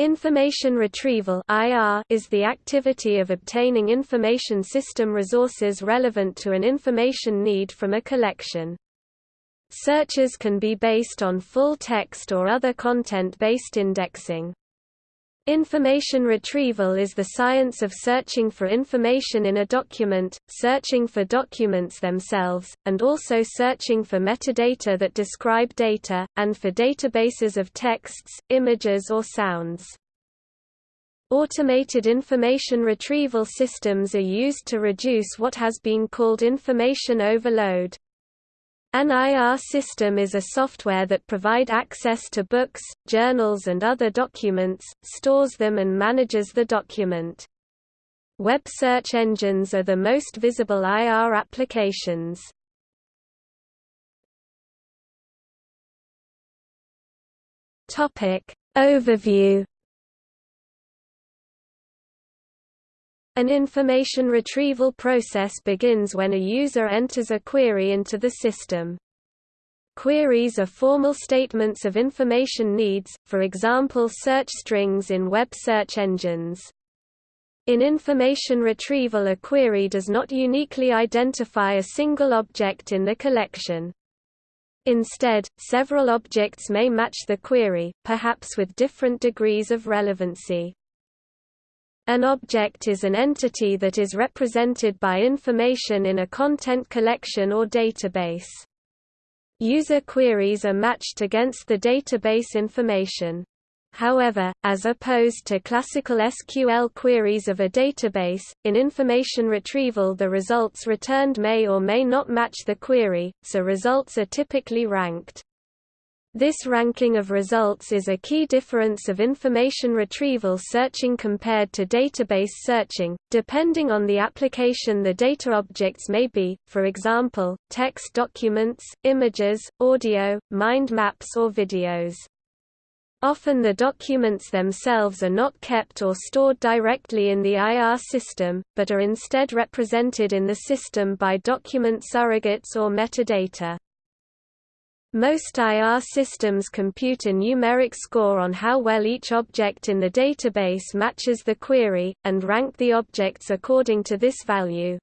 Information retrieval is the activity of obtaining information system resources relevant to an information need from a collection. Searches can be based on full text or other content-based indexing. Information retrieval is the science of searching for information in a document, searching for documents themselves, and also searching for metadata that describe data, and for databases of texts, images or sounds. Automated information retrieval systems are used to reduce what has been called information overload. An IR system is a software that provide access to books, journals and other documents, stores them and manages the document. Web search engines are the most visible IR applications. Topic Overview An information retrieval process begins when a user enters a query into the system. Queries are formal statements of information needs, for example search strings in web search engines. In information retrieval a query does not uniquely identify a single object in the collection. Instead, several objects may match the query, perhaps with different degrees of relevancy. An object is an entity that is represented by information in a content collection or database. User queries are matched against the database information. However, as opposed to classical SQL queries of a database, in information retrieval the results returned may or may not match the query, so results are typically ranked. This ranking of results is a key difference of information retrieval searching compared to database searching, depending on the application the data objects may be, for example, text documents, images, audio, mind maps or videos. Often the documents themselves are not kept or stored directly in the IR system, but are instead represented in the system by document surrogates or metadata. Most IR systems compute a numeric score on how well each object in the database matches the query, and rank the objects according to this value.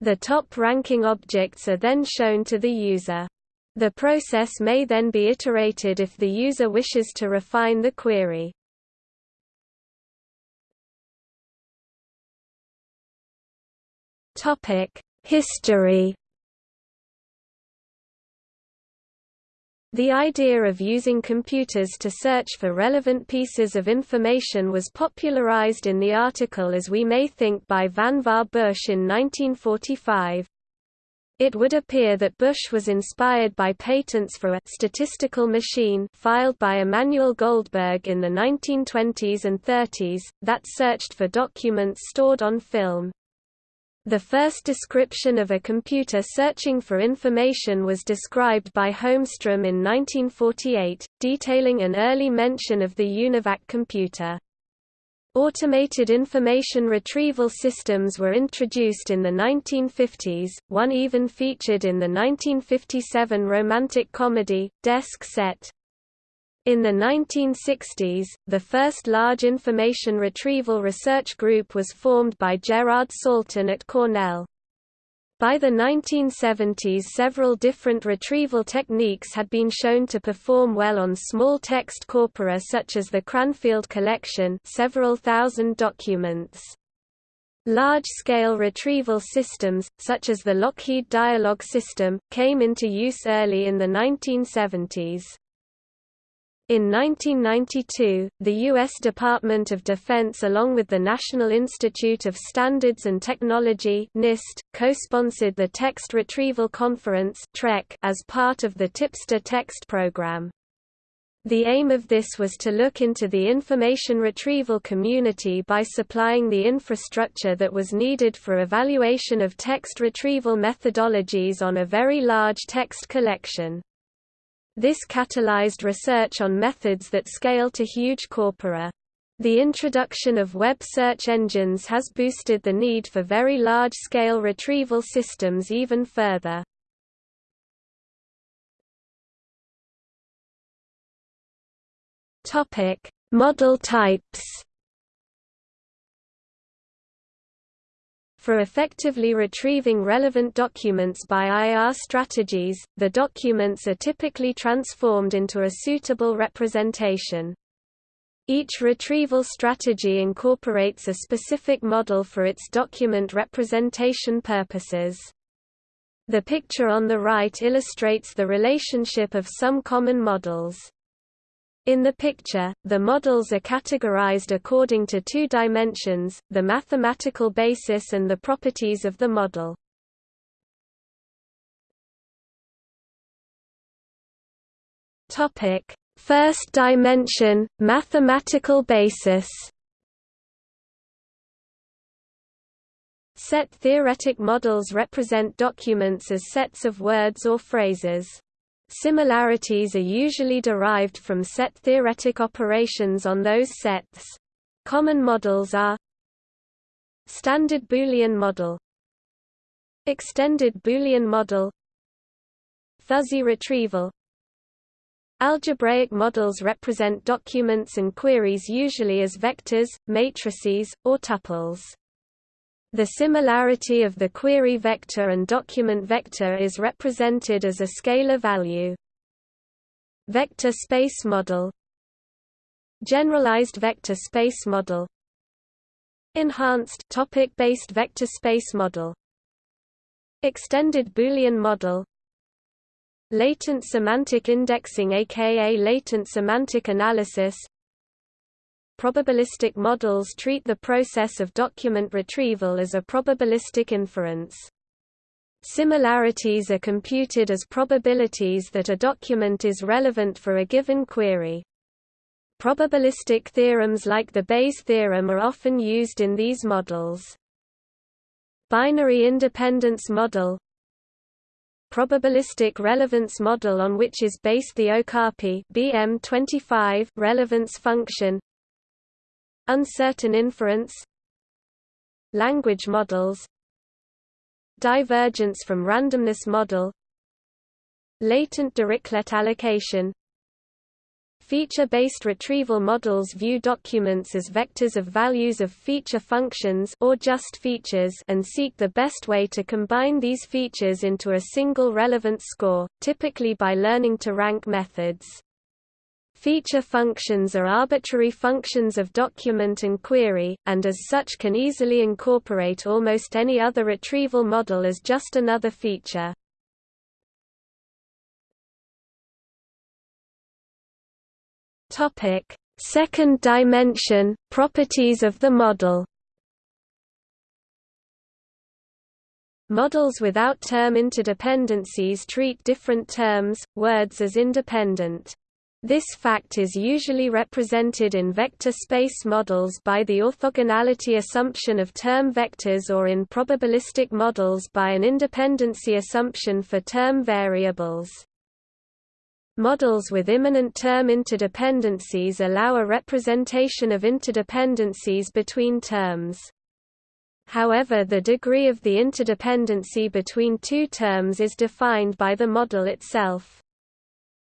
The top-ranking objects are then shown to the user. The process may then be iterated if the user wishes to refine the query. History The idea of using computers to search for relevant pieces of information was popularized in the article As We May Think by Vannevar Bush in 1945. It would appear that Bush was inspired by patents for a statistical machine filed by Emanuel Goldberg in the 1920s and 30s, that searched for documents stored on film. The first description of a computer searching for information was described by Holmstrom in 1948, detailing an early mention of the UNIVAC computer. Automated information retrieval systems were introduced in the 1950s, one even featured in the 1957 romantic comedy, Desk Set. In the 1960s, the first large information retrieval research group was formed by Gerard Salton at Cornell. By the 1970s several different retrieval techniques had been shown to perform well on small text corpora such as the Cranfield collection several thousand documents. Large-scale retrieval systems, such as the Lockheed Dialog system, came into use early in the 1970s. In 1992, the U.S. Department of Defense along with the National Institute of Standards and Technology NIST, co-sponsored the Text Retrieval Conference as part of the Tipster Text program. The aim of this was to look into the information retrieval community by supplying the infrastructure that was needed for evaluation of text retrieval methodologies on a very large text collection. This catalyzed research on methods that scale to huge corpora. The introduction of web search engines has boosted the need for very large-scale retrieval systems even further. Model types For effectively retrieving relevant documents by IR strategies, the documents are typically transformed into a suitable representation. Each retrieval strategy incorporates a specific model for its document representation purposes. The picture on the right illustrates the relationship of some common models. In the picture, the models are categorized according to two dimensions, the mathematical basis and the properties of the model. First dimension, mathematical basis. Set theoretic models represent documents as sets of words or phrases. Similarities are usually derived from set theoretic operations on those sets. Common models are Standard Boolean model Extended Boolean model Fuzzy retrieval Algebraic models represent documents and queries usually as vectors, matrices, or tuples. The similarity of the query vector and document vector is represented as a scalar value. Vector space model. Generalized vector space model. Enhanced topic-based vector space model. Extended Boolean model. Latent semantic indexing aka latent semantic analysis Probabilistic models treat the process of document retrieval as a probabilistic inference. Similarities are computed as probabilities that a document is relevant for a given query. Probabilistic theorems like the Bayes theorem are often used in these models. Binary independence model Probabilistic relevance model on which is based the Okapi BM25 relevance function Uncertain inference Language models Divergence from randomness model Latent Dirichlet allocation Feature-based retrieval models view documents as vectors of values of feature functions or just features and seek the best way to combine these features into a single relevant score, typically by learning to rank methods. Feature functions are arbitrary functions of document and query, and as such can easily incorporate almost any other retrieval model as just another feature. Second dimension, properties of the model. Models without term interdependencies treat different terms, words as independent. This fact is usually represented in vector space models by the orthogonality assumption of term vectors or in probabilistic models by an independency assumption for term variables. Models with immanent term interdependencies allow a representation of interdependencies between terms. However the degree of the interdependency between two terms is defined by the model itself.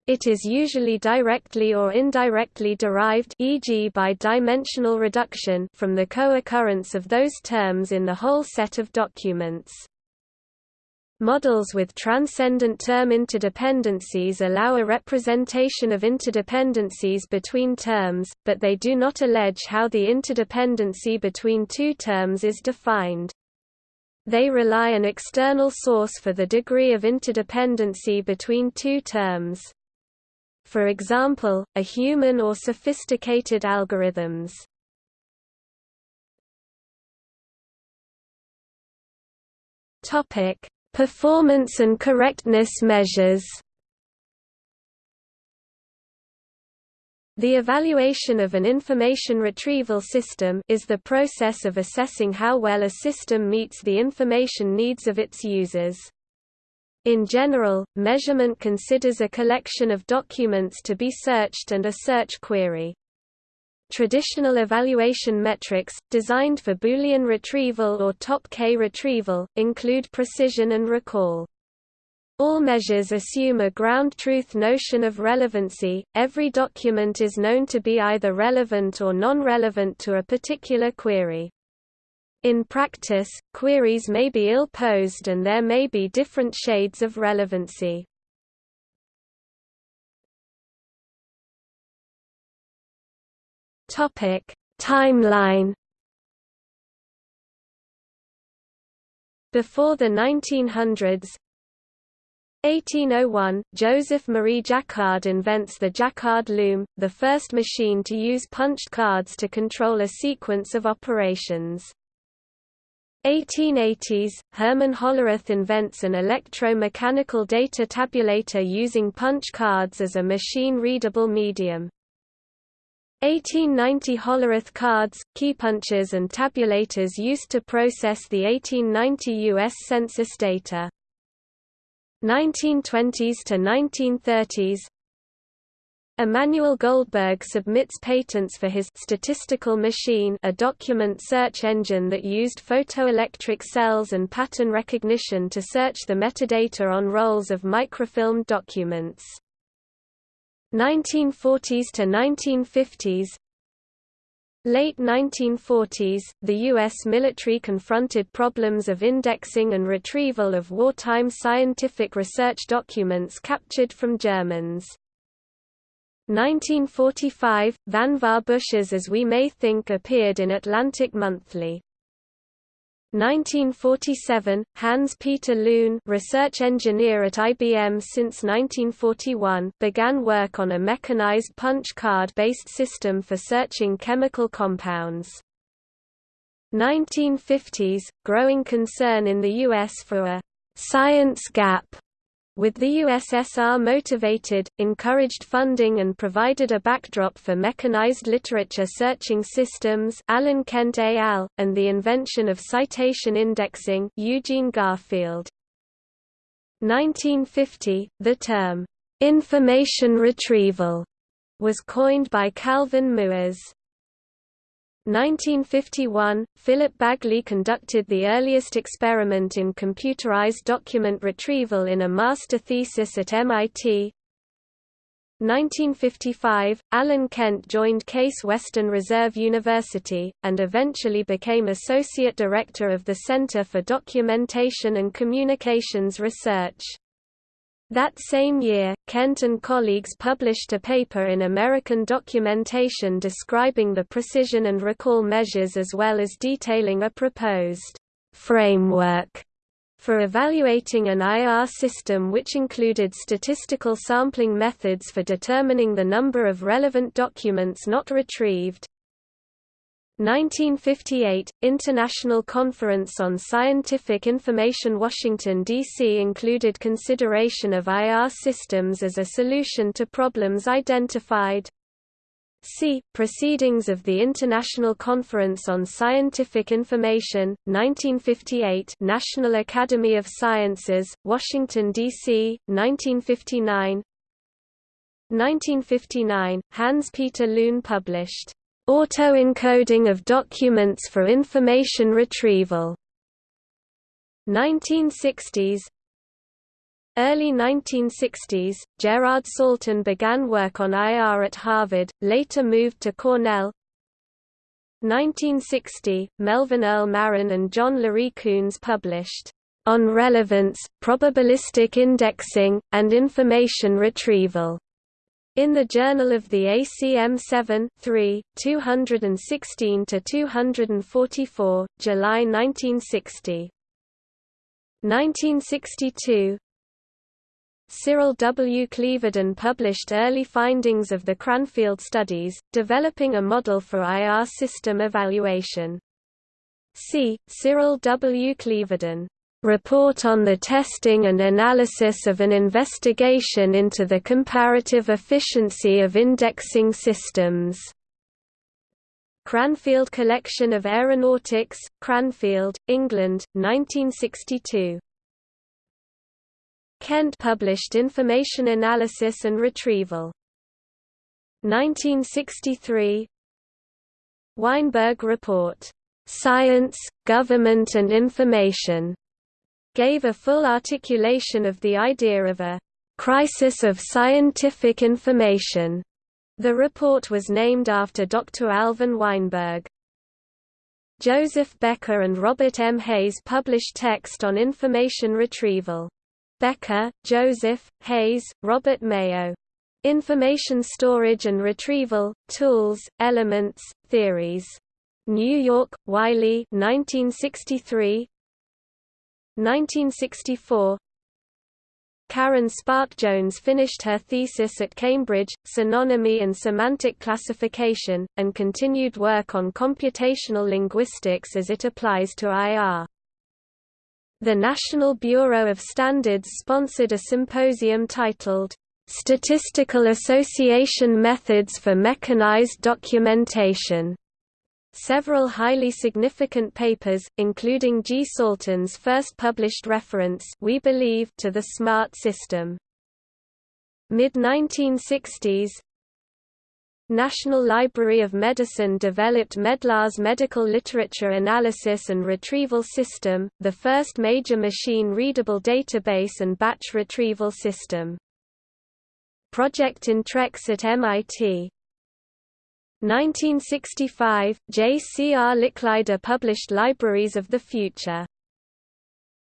It is usually directly or indirectly derived e.g. by dimensional reduction from the co-occurrence of those terms in the whole set of documents. Models with transcendent term interdependencies allow a representation of interdependencies between terms, but they do not allege how the interdependency between two terms is defined. They rely an external source for the degree of interdependency between two terms for example, a human or sophisticated algorithms. Topic: Performance and correctness measures. The evaluation of an information retrieval system is the process of assessing how well a system meets the information needs of its users. In general, measurement considers a collection of documents to be searched and a search query. Traditional evaluation metrics, designed for Boolean retrieval or top-K retrieval, include precision and recall. All measures assume a ground truth notion of relevancy. Every document is known to be either relevant or non-relevant to a particular query. In practice, queries may be ill-posed and there may be different shades of relevancy. Timeline Before the 1900s, 1801, Joseph Marie Jacquard invents the Jacquard loom, the first machine to use punched cards to control a sequence of operations. 1880s, Herman Hollerith invents an electro-mechanical data tabulator using punch cards as a machine-readable medium. 1890 Hollerith cards, key punches, and tabulators used to process the 1890 U.S. Census data. 1920s to 1930s Emanuel Goldberg submits patents for his statistical machine a document search engine that used photoelectric cells and pattern recognition to search the metadata on rolls of microfilmed documents. 1940s to 1950s Late 1940s, the U.S. military confronted problems of indexing and retrieval of wartime scientific research documents captured from Germans. 1945, Vannevar Bush's As We May Think appeared in Atlantic Monthly. 1947, Hans-Peter Luhn research engineer at IBM since 1941 began work on a mechanized punch card-based system for searching chemical compounds. 1950s, growing concern in the U.S. for a «science gap» with the USSR motivated, encouraged funding and provided a backdrop for mechanized literature searching systems Alan Kent et al., and the invention of citation indexing Eugene Garfield. 1950, the term, "'information retrieval' was coined by Calvin Mooers. 1951, Philip Bagley conducted the earliest experiment in computerized document retrieval in a master thesis at MIT. 1955, Alan Kent joined Case Western Reserve University, and eventually became Associate Director of the Center for Documentation and Communications Research. That same year, Kent and colleagues published a paper in American Documentation describing the precision and recall measures as well as detailing a proposed framework for evaluating an IR system which included statistical sampling methods for determining the number of relevant documents not retrieved. 1958 – International Conference on Scientific Information Washington, D.C. included consideration of IR systems as a solution to problems identified. See, Proceedings of the International Conference on Scientific Information, 1958 National Academy of Sciences, Washington, D.C., 1959 1959, Hans-Peter Luhn published Auto-encoding of documents for information retrieval. 1960s Early 1960s, Gerard Salton began work on IR at Harvard, later moved to Cornell. 1960, Melvin Earl Maron and John Larry Kuhns published, On Relevance, Probabilistic Indexing, and Information Retrieval in the Journal of the ACM 7 3, 216–244, July 1960. 1962 Cyril W. Cleverdon published early findings of the Cranfield studies, developing a model for IR system evaluation. See, Cyril W. Cleverdon Report on the testing and analysis of an investigation into the comparative efficiency of indexing systems. Cranfield Collection of Aeronautics, Cranfield, England, 1962. Kent published Information Analysis and Retrieval. 1963 Weinberg Report. Science, Government and Information. Gave a full articulation of the idea of a crisis of scientific information. The report was named after Dr. Alvin Weinberg. Joseph Becker and Robert M. Hayes published text on information retrieval. Becker, Joseph, Hayes, Robert Mayo. Information Storage and Retrieval, Tools, Elements, Theories. New York, Wiley 1963 1964 Karen Spärck Jones finished her thesis at Cambridge, Synonymy and Semantic Classification, and continued work on computational linguistics as it applies to IR. The National Bureau of Standards sponsored a symposium titled, "'Statistical Association Methods for Mechanized Documentation' Several highly significant papers, including G. Salton's first published reference we believe to the SMART system. Mid-1960s National Library of Medicine developed Medlars medical literature analysis and retrieval system, the first major machine-readable database and batch retrieval system. Project Intrex at MIT 1965, J. C. R. Licklider published Libraries of the Future.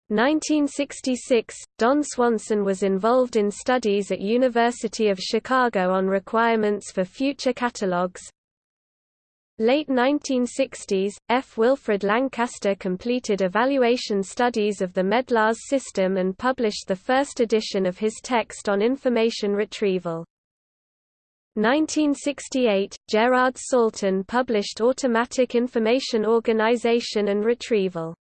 1966, Don Swanson was involved in studies at University of Chicago on requirements for future catalogs. Late 1960s, F. Wilfred Lancaster completed evaluation studies of the Medlars system and published the first edition of his text on information retrieval. 1968, Gerard Salton published Automatic Information Organization and Retrieval.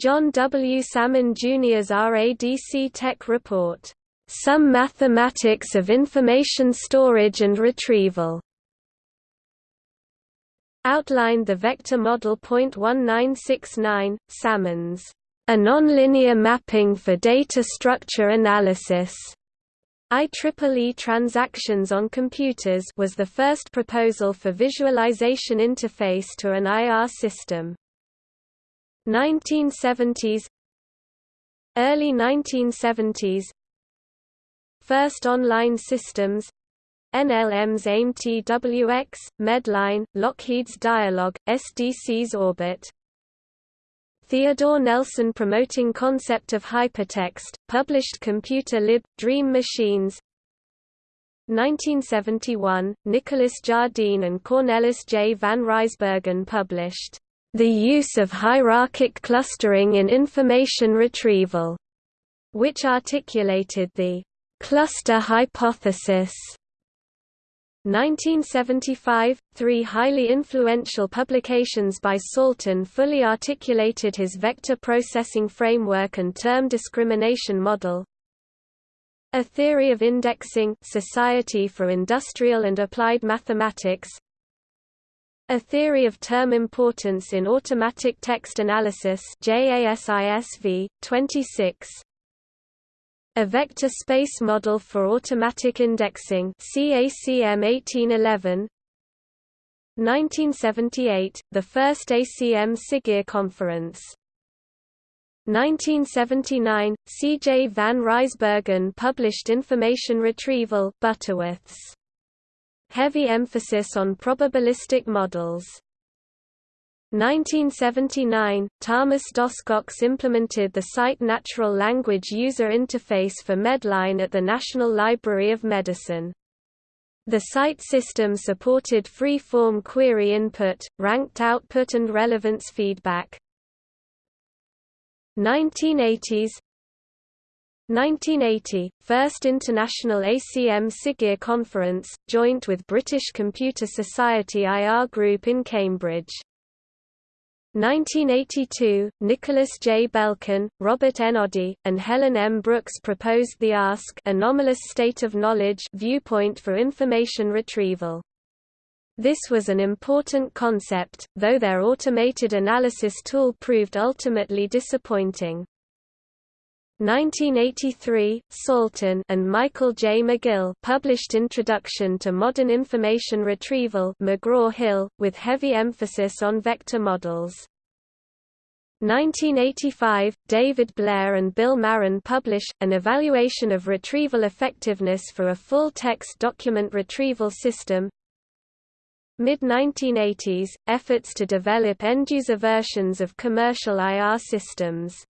John W. Sammon Jr.'s RADC Tech Report, "'Some Mathematics of Information Storage and Retrieval' outlined the vector model. 1969, Sammon's, "'A nonlinear mapping for data structure analysis' IEEE Transactions on Computers was the first proposal for visualization interface to an IR system. 1970s Early 1970s First online systems NLM's AIM TWX, Medline, Lockheed's Dialog, SDC's Orbit Theodore Nelson promoting concept of hypertext, published Computer Lib. Dream Machines 1971, Nicholas Jardine and Cornelis J. van Rijsbergen published, "...the use of hierarchic clustering in information retrieval", which articulated the "...cluster hypothesis", 1975, three highly influential publications by Salton fully articulated his vector processing framework and term discrimination model. A Theory of Indexing Society for Industrial and Applied Mathematics A Theory of Term Importance in Automatic Text Analysis JASISV, 26 a vector space model for automatic indexing CACM 1811 1978 the first ACM SIGIR conference. 1979 CJ van Rijsbergen published Information Retrieval Butterworths. Heavy emphasis on probabilistic models 1979, Thomas Doszkocs implemented the CITE Natural Language User Interface for Medline at the National Library of Medicine. The CITE system supported free-form query input, ranked output and relevance feedback. 1980s 1980, First International ACM SIGIR Conference, joint with British Computer Society IR Group in Cambridge. 1982, Nicholas J. Belkin, Robert N. Oddy, and Helen M. Brooks proposed the ASK anomalous state of knowledge viewpoint for information retrieval. This was an important concept, though their automated analysis tool proved ultimately disappointing. 1983, Salton and Michael J. McGill published Introduction to Modern Information Retrieval McGraw-Hill, with heavy emphasis on vector models. 1985, David Blair and Bill Maron publish, an evaluation of retrieval effectiveness for a full-text document retrieval system. Mid-1980s, efforts to develop end-user versions of commercial IR systems.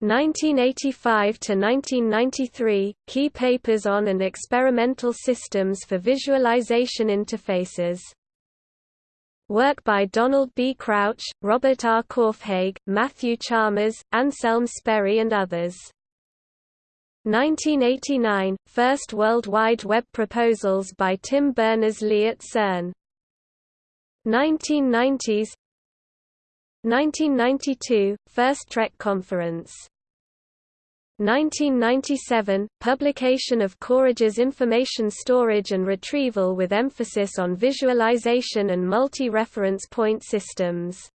1985 to 1993, key papers on and experimental systems for visualization interfaces. Work by Donald B. Crouch, Robert R. Korfhage, Matthew Chalmers, Anselm Spoerri and others. 1989 – First World Wide Web proposals by Tim Berners-Lee at CERN. 1990s 1992 – First TREC Conference 1997 – Publication of Korfhage's information storage and retrieval with emphasis on visualization and multi-reference point systems.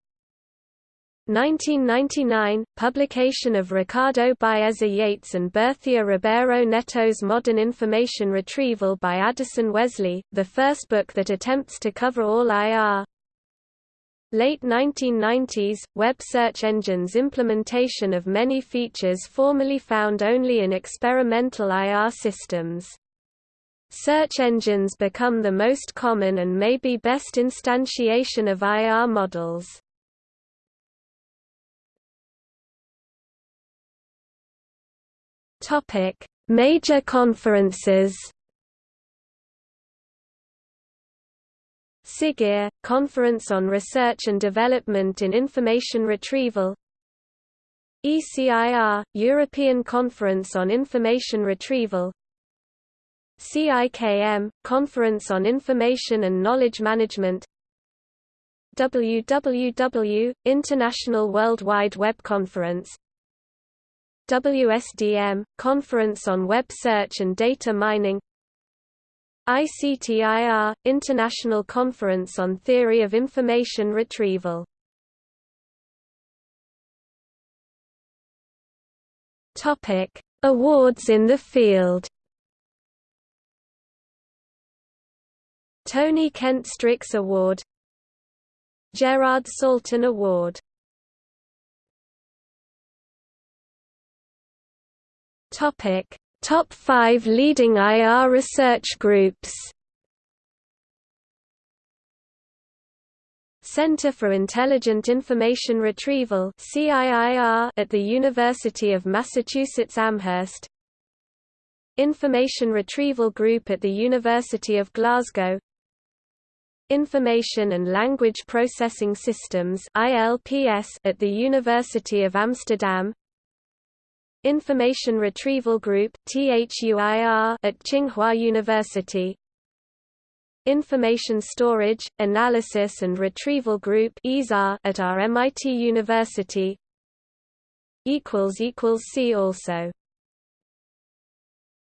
1999 – Publication of Ricardo Baeza Yates and Berthier Ribeiro Neto's Modern Information Retrieval by Addison Wesley, the first book that attempts to cover all IR, Late 1990s, web search engines implementation of many features formerly found only in experimental IR systems. Search engines become the most common and may be best instantiation of IR models. Major conferences SIGIR, Conference on Research and Development in Information Retrieval. ECIR, European Conference on Information Retrieval. CIKM, Conference on Information and Knowledge Management. WWW, International World Wide Web Conference. WSDM, Conference on Web Search and Data Mining ICTIR – International Conference on Theory of Information Retrieval. Awards in the field. Tony Kent Strix Award. Gerard Salton Award. Topic Top 5 leading IR research groups. Center for Intelligent Information Retrieval at the University of Massachusetts Amherst. Information Retrieval Group at the University of Glasgow. Information and Language Processing Systems at the University of Amsterdam Information Retrieval Group at Tsinghua University. Information Storage, Analysis and Retrieval Group at RMIT University. See also